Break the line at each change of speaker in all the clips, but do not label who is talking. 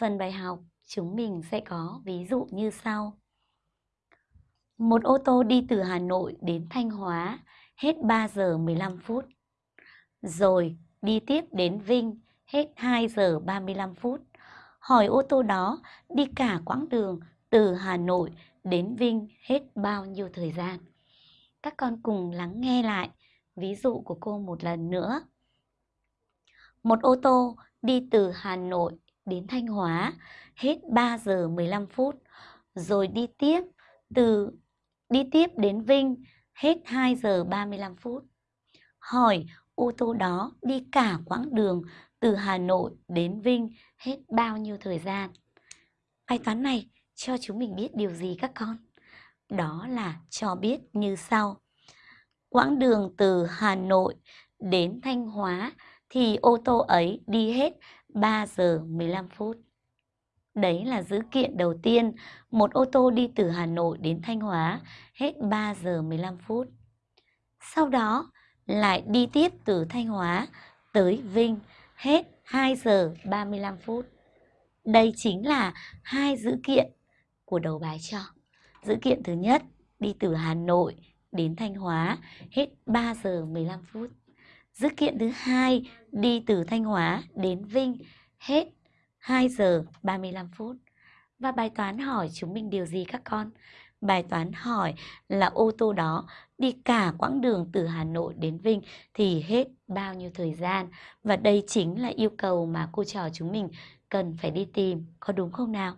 phần bài học chúng mình sẽ có ví dụ như sau. Một ô tô đi từ Hà Nội đến Thanh Hóa hết 3 giờ 15 phút. Rồi đi tiếp đến Vinh hết 2 giờ 35 phút. Hỏi ô tô đó đi cả quãng đường từ Hà Nội đến Vinh hết bao nhiêu thời gian? Các con cùng lắng nghe lại ví dụ của cô một lần nữa. Một ô tô đi từ Hà Nội đến Thanh Hóa hết 3 giờ 15 phút, rồi đi tiếp từ đi tiếp đến Vinh hết 2 giờ 35 phút. Hỏi ô tô đó đi cả quãng đường từ Hà Nội đến Vinh hết bao nhiêu thời gian? Bài toán này cho chúng mình biết điều gì các con? Đó là cho biết như sau. Quãng đường từ Hà Nội đến Thanh Hóa thì ô tô ấy đi hết 3 giờ 15 phút. Đấy là dữ kiện đầu tiên, một ô tô đi từ Hà Nội đến Thanh Hóa hết 3 giờ 15 phút. Sau đó lại đi tiếp từ Thanh Hóa tới Vinh hết 2 giờ 35 phút. Đây chính là hai dữ kiện của đầu bài cho. Dữ kiện thứ nhất đi từ Hà Nội đến Thanh Hóa hết 3 giờ 15 phút. Dữ kiện thứ hai đi từ Thanh Hóa đến Vinh hết 2 giờ 35 phút. Và bài toán hỏi chúng mình điều gì các con? Bài toán hỏi là ô tô đó đi cả quãng đường từ Hà Nội đến Vinh thì hết bao nhiêu thời gian? Và đây chính là yêu cầu mà cô trò chúng mình cần phải đi tìm, có đúng không nào?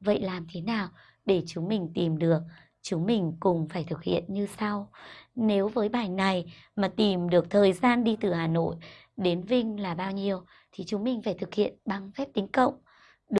Vậy làm thế nào để chúng mình tìm được? Chúng mình cùng phải thực hiện như sau. Nếu với bài này mà tìm được thời gian đi từ Hà Nội đến Vinh là bao nhiêu, thì chúng mình phải thực hiện bằng phép tính cộng.